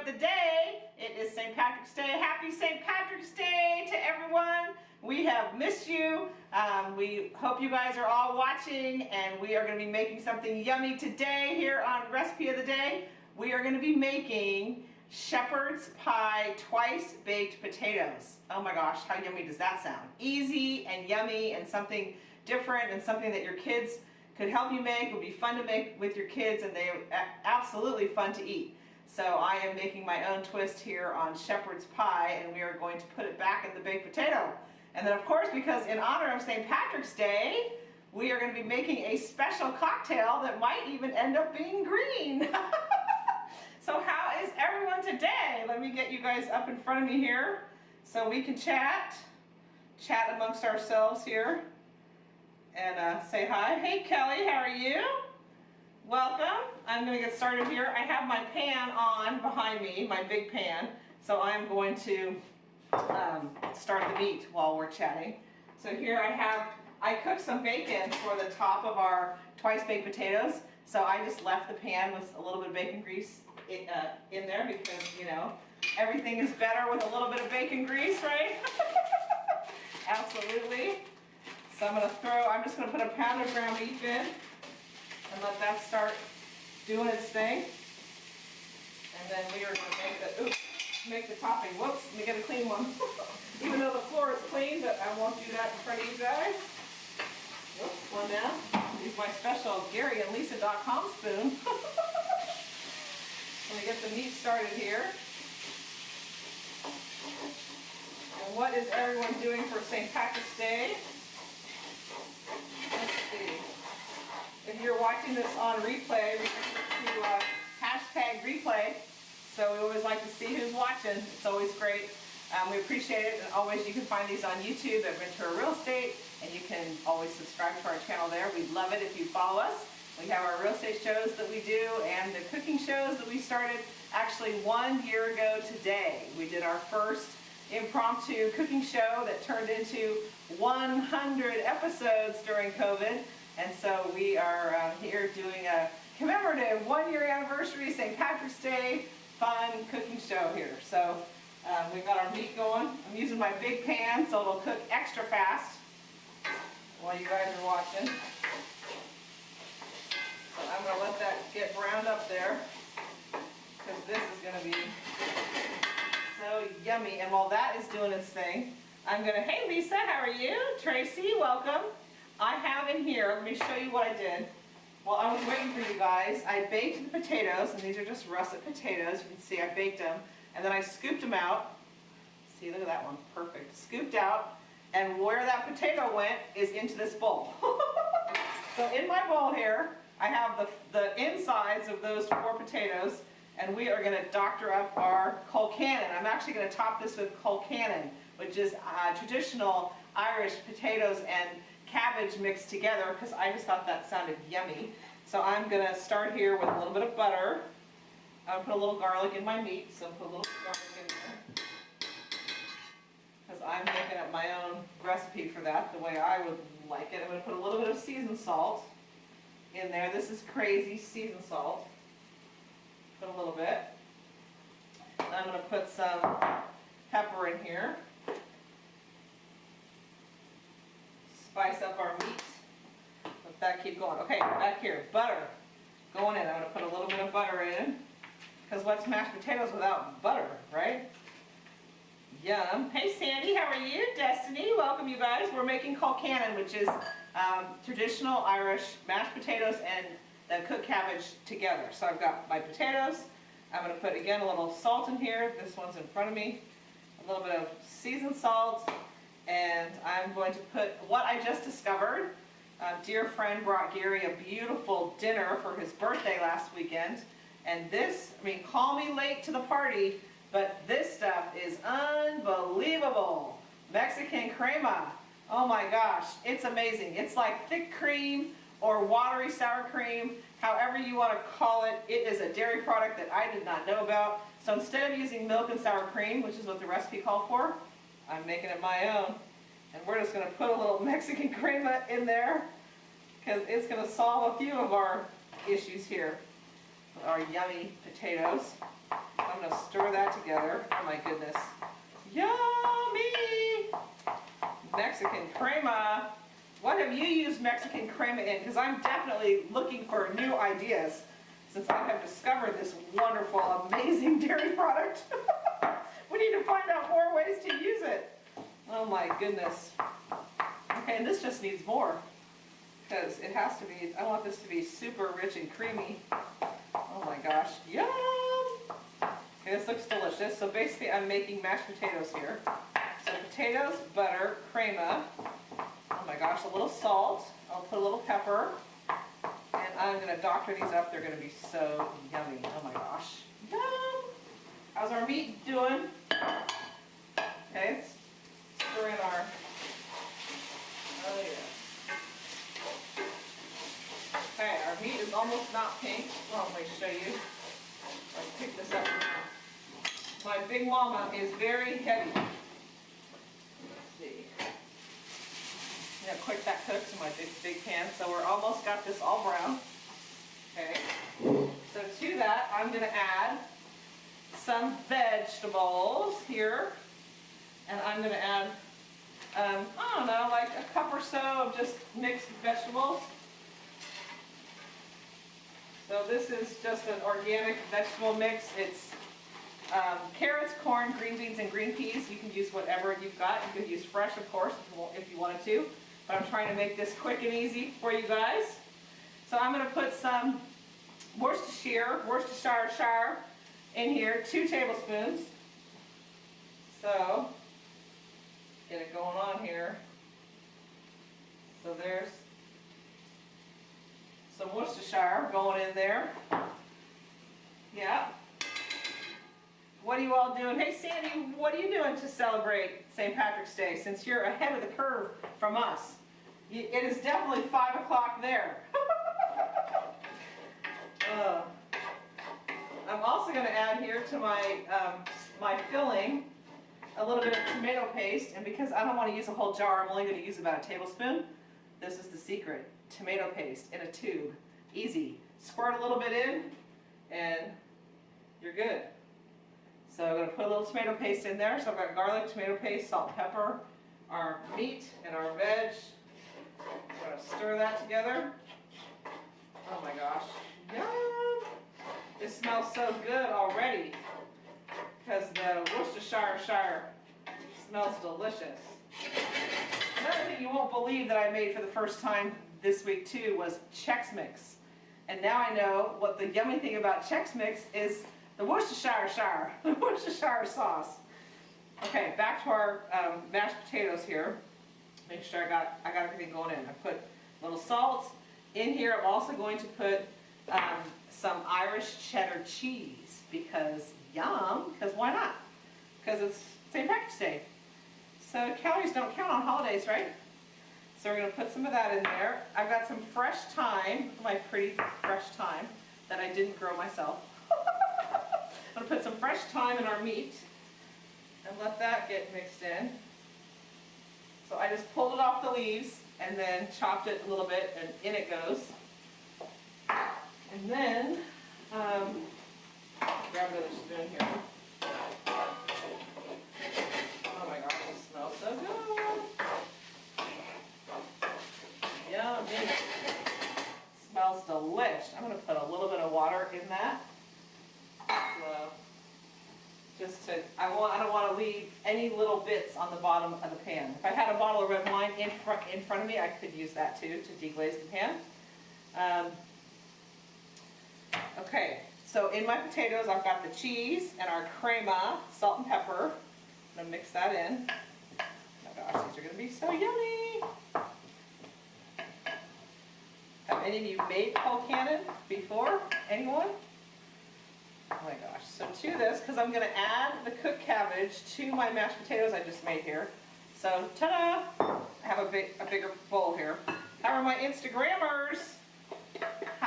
of the day. It is St. Patrick's Day. Happy St. Patrick's Day to everyone. We have missed you. Um, we hope you guys are all watching and we are going to be making something yummy today here on Recipe of the Day. We are going to be making shepherd's pie twice baked potatoes. Oh my gosh, how yummy does that sound? Easy and yummy and something different and something that your kids could help you make, would be fun to make with your kids, and they're absolutely fun to eat. So I am making my own twist here on shepherd's pie, and we are going to put it back in the baked potato. And then of course, because in honor of St. Patrick's Day, we are going to be making a special cocktail that might even end up being green. so how is everyone today? Let me get you guys up in front of me here so we can chat, chat amongst ourselves here and uh, say hi. Hey Kelly, how are you? Welcome. I'm going to get started here. I have my pan on behind me, my big pan. So I'm going to um, start the meat while we're chatting. So here I have, I cooked some bacon for the top of our twice baked potatoes. So I just left the pan with a little bit of bacon grease in, uh, in there because, you know, everything is better with a little bit of bacon grease, right? Absolutely. So I'm going to throw, I'm just going to put a pound of ground beef in and let that start doing its thing. And then we are going to make the, oops, make the topping. Whoops, let me get a clean one. Even though the floor is clean, but I won't do that in front of you guys. Whoops, one down. Use my special GaryandLisa.com spoon. let me get the meat started here. And what is everyone doing for St. Patrick's Day? If you're watching this on replay, remember to uh, hashtag replay. So we always like to see who's watching. It's always great. Um, we appreciate it. And always you can find these on YouTube at Ventura Real Estate. And you can always subscribe to our channel there. We'd love it if you follow us. We have our real estate shows that we do and the cooking shows that we started actually one year ago today. We did our first impromptu cooking show that turned into 100 episodes during COVID. And so we are uh, here doing a commemorative one year anniversary St. Patrick's Day fun cooking show here. So um, we've got our meat going. I'm using my big pan so it'll cook extra fast while you guys are watching. So I'm going to let that get browned up there because this is going to be so yummy. And while that is doing its thing, I'm going to, hey Lisa, how are you? Tracy, welcome. I have in here, let me show you what I did. While I was waiting for you guys, I baked the potatoes, and these are just russet potatoes. You can see I baked them. And then I scooped them out. See, look at that one, perfect. Scooped out, and where that potato went is into this bowl. so in my bowl here, I have the, the insides of those four potatoes, and we are going to doctor up our colcannon. I'm actually going to top this with colcannon, which is uh, traditional Irish potatoes and cabbage mixed together because I just thought that sounded yummy. So I'm going to start here with a little bit of butter. I'll put a little garlic in my meat, so put a little garlic in there. Because I'm making up my own recipe for that the way I would like it. I'm going to put a little bit of seasoned salt in there. This is crazy seasoned salt. Put a little bit. And I'm going to put some pepper in here. Spice up our meat. Let that keep going. Okay, back here, butter going in. I'm to put a little bit of butter in. Because what's mashed potatoes without butter, right? Yum. Hey Sandy, how are you? Destiny, welcome you guys. We're making colcannon, which is um, traditional Irish mashed potatoes and the cooked cabbage together. So I've got my potatoes. I'm going to put, again, a little salt in here. This one's in front of me. A little bit of seasoned salt. And I'm going to put what I just discovered. A dear friend brought Gary a beautiful dinner for his birthday last weekend. And this, I mean, call me late to the party, but this stuff is unbelievable. Mexican crema. Oh my gosh, it's amazing. It's like thick cream or watery sour cream, however you want to call it. It is a dairy product that I did not know about. So instead of using milk and sour cream, which is what the recipe called for, I'm making it my own. And we're just going to put a little Mexican crema in there because it's going to solve a few of our issues here. with Our yummy potatoes. I'm gonna stir that together. Oh my goodness. Yummy! Mexican crema. What have you used Mexican crema in? Because I'm definitely looking for new ideas since I have discovered this wonderful, amazing dairy product. we need to find out more ways to use it. Oh my goodness. Okay, and this just needs more because it has to be, I want this to be super rich and creamy. Oh my gosh, yum! Okay, this looks delicious. So basically I'm making mashed potatoes here. So potatoes, butter, crema, oh my gosh, a little salt, I'll put a little pepper, and I'm gonna doctor these up. They're gonna be so yummy. Oh my gosh. Yum! How's our meat doing? Okay, stir in our, oh yeah. Okay, our meat is almost not pink. Well, let me show you. Let's pick this up. My big mama is very heavy. Let's see. Quick that cooks in my big, big pan. So we're almost got this all brown. Okay. So to that, I'm gonna add some vegetables here. And I'm gonna add, um, I don't know, like a cup or so of just mixed vegetables. So this is just an organic vegetable mix. It's um, carrots, corn, green beans, and green peas. You can use whatever you've got. You could use fresh, of course, if you, wa- if you wanted to. But I'm trying to make this quick and easy for you guys. So I'm going to put some Worcestershire, Worcestershire in here, two tablespoons. So, get it going on here. So there's some Worcestershire going in there. Yeah. What are you all doing? Hey Sandy, what are you doing to celebrate St. Patrick's Day since you're ahead of the curve from us? It is definitely five o'clock there. Uh, I'm also going to add here to my um, my filling a little bit of tomato paste, and because I don't want to use a whole jar, I'm only going to use about a tablespoon. This is the secret: tomato paste in a tube, easy. Squirt a little bit in, and you're good. So I'm going to put a little tomato paste in there. So I've got garlic, tomato paste, salt, pepper, our meat, and our veg. I'm going to stir that together. Oh my gosh. Yum! It smells so good already because the Worcestershire Shire smells delicious. Another thing you won't believe that I made for the first time this week too was Chex Mix. And now I know what the yummy thing about Chex Mix is the Worcestershire Shire, the Worcestershire sauce. Okay, back to our um, mashed potatoes here. Make sure I got I got everything going in. I put a little salt in here. I'm also going to put um, some Irish cheddar cheese because yum. Because why not? Because it's St. Patrick's Day. So calories don't count on holidays, right? So we're going to put some of that in there. I've got some fresh thyme, my pretty fresh thyme that I didn't grow myself. I'm going to put some fresh thyme in our meat and let that get mixed in. So I just pulled it off the leaves and then chopped it a little bit and in it goes. And then, um, grab another spoon here. Oh my gosh, it smells so good. Yummy. Smells delish. I'm gonna put a little bit of water in that. So, just to, I want, I don't want to leave any little bits on the bottom of the pan. If I had a bottle of red wine in front, in front of me, I could use that too to deglaze the pan. Um, okay, so in my potatoes, I've got the cheese and our crema, salt and pepper. I'm gonna mix that in. Oh gosh, these are gonna be so yummy. Have any of you made Colcannon before? Anyone? Oh my gosh. So to this, because I'm to add the cooked cabbage to my mashed potatoes I just made here. So ta-da! I have a, big, a bigger bowl here. How are my Instagrammers?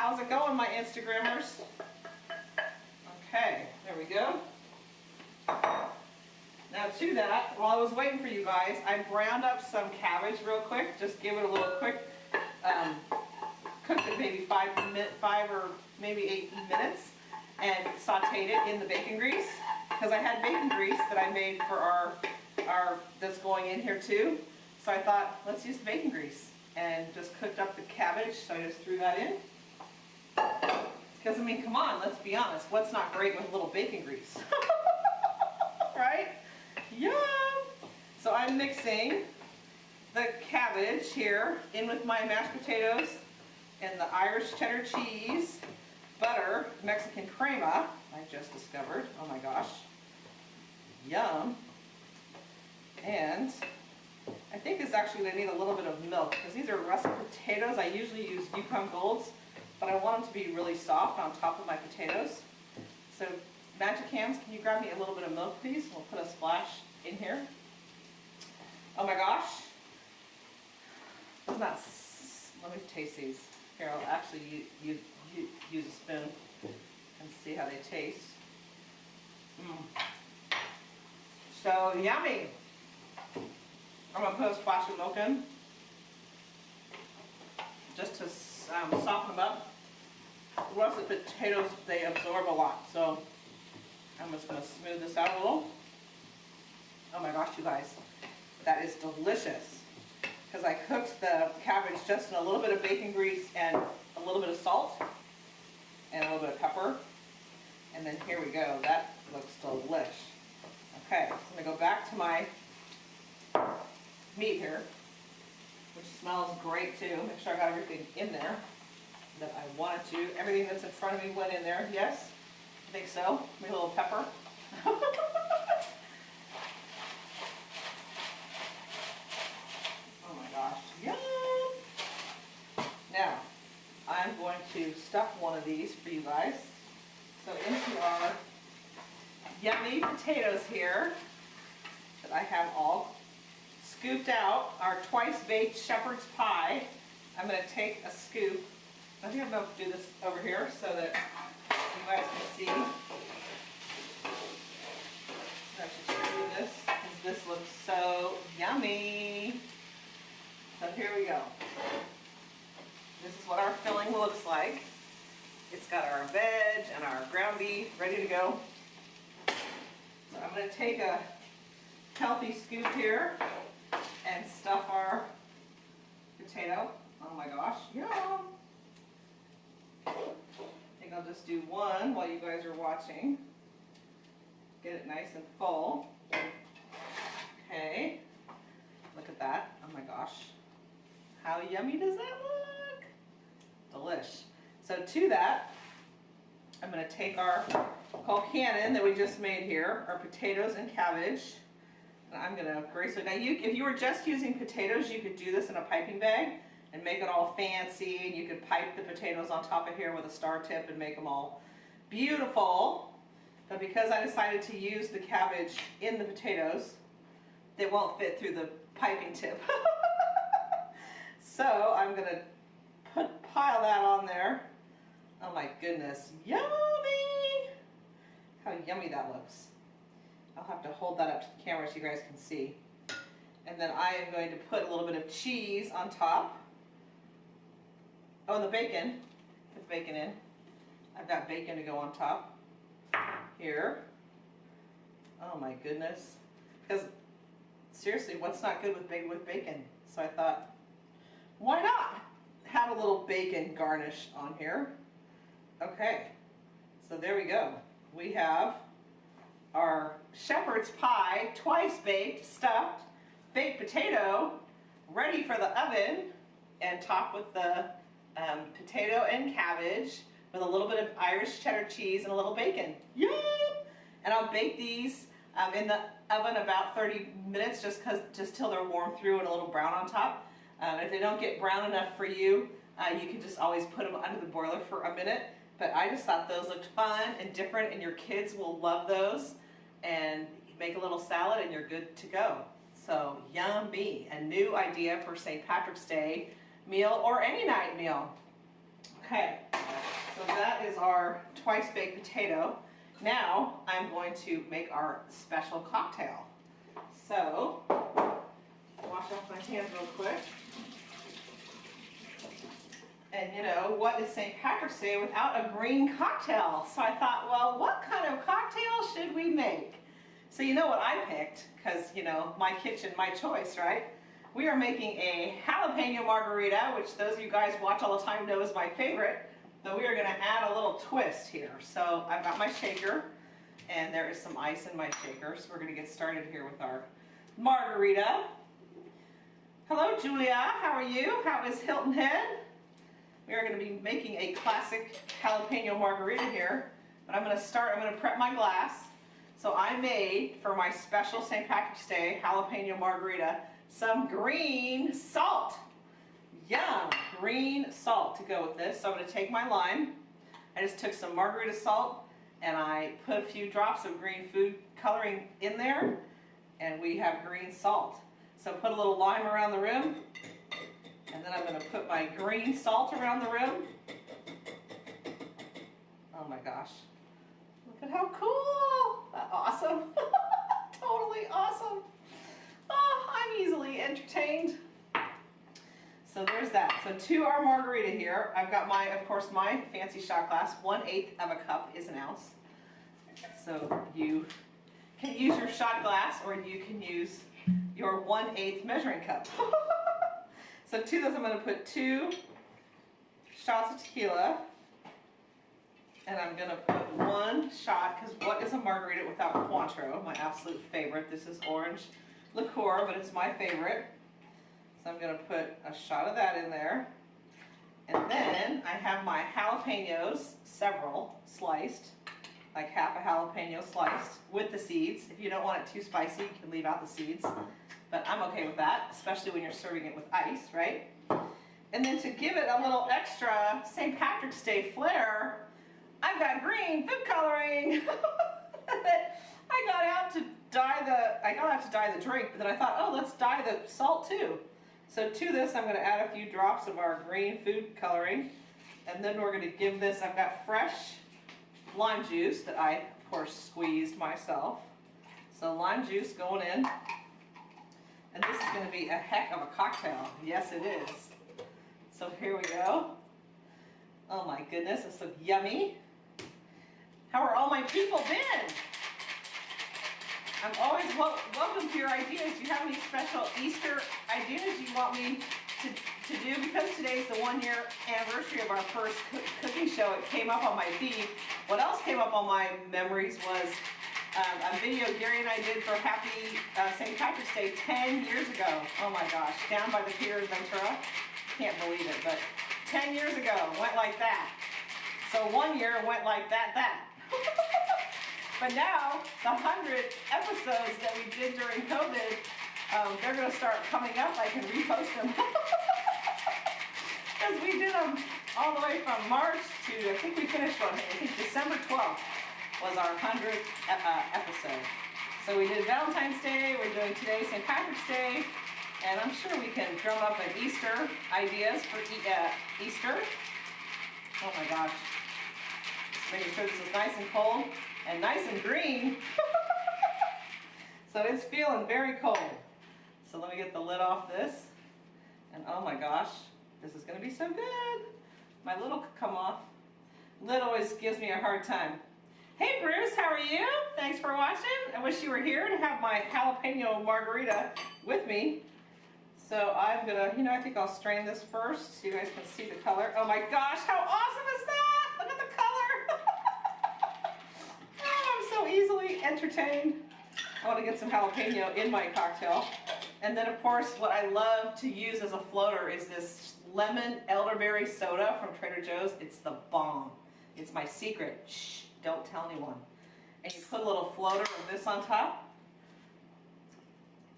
How's it going, my Instagrammers? Okay, there we go. Now to that, while I was waiting for you guys, I browned up some cabbage real quick. Just give it a little quick, um, cooked it maybe five, five or maybe eight minutes. and sauteed it in the bacon grease because I had bacon grease that I made for our, our, that's going in here too. So I thought, let's use the bacon grease and just cooked up the cabbage. So I just threw that in. Because I mean, come on, let's be honest. What's not great with a little bacon grease? right? Yum! So I'm mixing the cabbage here in with my mashed potatoes and the Irish cheddar cheese, butter, Mexican crema, I just discovered. Oh my gosh. Yum. And I think it's actually going to need a little bit of milk because these are russet potatoes. I usually use Yukon Golds, but I want them to be really soft on top of my potatoes. So Magic Hands, can you grab me a little bit of milk, please? We'll put a splash in here. Oh my gosh. Isn't that, let me taste these. Here, I'll actually you, you, you, use a spoon and see how they taste. Mm. So yummy. I'm gonna put a splash of milk in just to um, soften them up. Russet potatoes, they absorb a lot, so I'm just gonna smooth this out a little. Oh my gosh, you guys, that is delicious. Because I cooked the cabbage just in a little bit of bacon grease and a little bit of salt and a little bit of pepper. And then here we go, that looks delish. Okay, so I'm gonna go back to my meat here, which smells great too. Make sure I got everything in there that I wanted to. Everything that's in front of me went in there, yes? I think so. Maybe a little pepper. oh my gosh, yum! Now, I'm going to stuff one of these for you guys. So into our yummy potatoes here that I have all scooped out, our twice baked shepherd's pie. I'm going to take a scoop. I think I'm going to do this over here so that you guys can see. I should do this because this looks so yummy. So here we go. This is what our filling looks like. It's got our veg and our ground beef ready to go. So I'm going to take a healthy scoop here and stuff our potato. Oh my gosh, yum! I'll just do one while you guys are watching. Get it nice and full. Okay, look at that. Oh my gosh. How yummy does that look? Delish. So to that, I'm going to take our colcannon that we just made here, our potatoes and cabbage, and I'm going to gracefully, now you, if you were just using potatoes, you could do this in a piping bag and make it all fancy, and you could pipe the potatoes on top of here with a star tip and make them all beautiful. But because I decided to use the cabbage in the potatoes, they won't fit through the piping tip. so I'm to put pile that on there Oh my goodness, yummy! How yummy that looks. I'll have to hold that up to the camera so you guys can see. And then I am going to put a little bit of cheese on top. Oh, and the bacon. Put the bacon in. I've got bacon to go on top. Here. Oh my goodness. Because seriously, what's not good with with bacon? So I thought, why not have a little bacon garnish on here? Okay, so there we go. We have our shepherd's pie, twice baked, stuffed, baked potato, ready for the oven, and topped with the um, potato and cabbage with a little bit of Irish cheddar cheese and a little bacon. Yum! And I'll bake these um, in the oven about 30 minutes just, cause, just till they're warm through and a little brown on top. Um, if they don't get brown enough for you, uh, you can just always put them under the boiler for a minute but I just thought those looked fun and different and your kids will love those. And make a little salad and you're good to go. So yummy, a new idea for St. Patrick's Day meal or any night meal. Okay, so that is our twice baked potato. Now I'm going to make our special cocktail. So, wash off my hands real quick. And you know, what it's St. Patrick's Day without a green cocktail. So I thought, well, what kind of cocktail should we make? So you know what I picked, because, you know, my kitchen, my choice, right? We are making a jalapeno margarita, which those of you guys watch all the time know is my favorite. But we are going to add a little twist here. So I've got my shaker, and there is some ice in my shaker. So we're going to get started here with our margarita. Hello, Julia. How are you? How is Hilton Head? We are going to be making a classic jalapeno margarita here. But I'm going to start, I'm going to prep my glass. So I made, for my special St. Patrick's Day jalapeno margarita, some green salt. Yum, green salt to go with this. So I'm going to take my lime. I just took some margarita salt and I put a few drops of green food coloring in there and we have green salt. So put a little lime around the rim and then I'm going to put my green salt around the rim. Oh my gosh. Look at how cool. Awesome. totally awesome. Oh, I'm easily entertained. So there's that. So to our margarita here, I've got my, of course, my fancy shot glass. One eighth of a cup is an ounce. So you can use your shot glass or you can use your one eighth measuring cup. so to this I'm going to put two shots of tequila and I'm going to put one shot because what is a margarita without Cointreau, my absolute favorite. This is orange liqueur, but it's my favorite. So I'm going to put a shot of that in there. And then I have my jalapenos, several, sliced, like half a jalapeno sliced with the seeds. If you don't want it too spicy, you can leave out the seeds. But I'm okay with that, especially when you're serving it with ice, right? And then to give it a little extra St. Patrick's Day flair, I've got green food coloring. I got out to dye the, I got out to dye the drink, but then I thought, oh, let's dye the salt too. So to this, I'm to add a few drops of our green food coloring. And then we're to give this, I've got fresh lime juice that I, of course, squeezed myself. So lime juice going in. And this is to be a heck of a cocktail. Yes, it is. So here we go. Oh my goodness, this looks yummy. How are all my people been? I'm always wel welcome to your ideas. Do you have any special Easter ideas you want me to, to do? Because today is the one year anniversary of our first cooking show, it came up on my feed. What else came up on my memories was um, a video Gary and I did for Happy uh, St. Patrick's Day 10 years ago. Oh my gosh, down by the pier in Ventura. Can't believe it, but 10 years ago, went like that. So one year went like that, that. But now, the 100 episodes that we did during COVID, um, they're going to start coming up. I can repost them. Because we did them all the way from March to, I think we finished one, I think December 12th was our 100th uh, episode. So we did Valentine's Day, we're doing today St. Patrick's Day, and I'm sure we can drum up an Easter ideas for e uh, Easter. Oh my gosh. Making sure this is nice and cold and nice and green. so it's feeling very cold. So let me get the lid off this. And oh my gosh, this is gonna be so good. My lid will come off. Lid always gives me a hard time. Hey Bruce, how are you? Thanks for watching. I wish you were here to have my jalapeno margarita with me. So I'm gonna, you know, I think I'll strain this first so you guys can see the color. Oh my gosh, how awesome is that? Look at the color. Entertained. I want to get some jalapeno in my cocktail. And then of course what I love to use as a floater is this lemon elderberry soda from Trader Joe's. It's the bomb. It's my secret. Shh, don't tell anyone. And you put a little floater of this on top.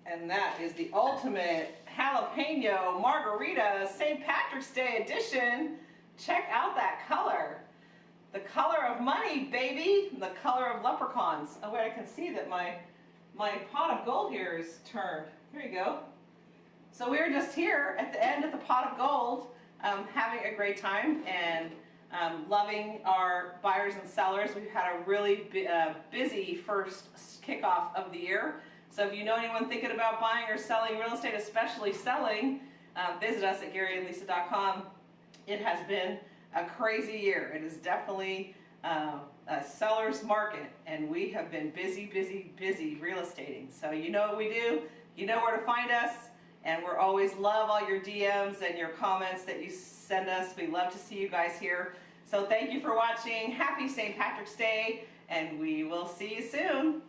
And that is the ultimate jalapeno margarita St. Patrick's Day edition. Check out that color. The color of money, baby. The color of leprechauns. Oh wait, I can see that my, my pot of gold here is turned. Here you go. So we are just here at the end of the pot of gold, um, having a great time and um, loving our buyers and sellers. We've had a really uh, busy first kickoff of the year. So if you know anyone thinking about buying or selling real estate, especially selling, uh, visit us at GaryandLisa.com. It has been a crazy year. It is definitely uh, a seller's market, and we have been busy, busy, busy real estating. So you know what we do. You know where to find us, and we're always love all your DMs and your comments that you send us. We love to see you guys here. So thank you for watching. Happy St. Patrick's Day, and we will see you soon.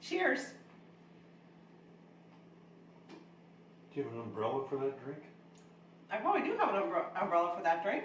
Cheers. Do you have an umbrella for that drink? I probably do have an umbrella for that drink.